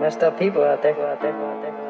messed up people out there. Out there, out there.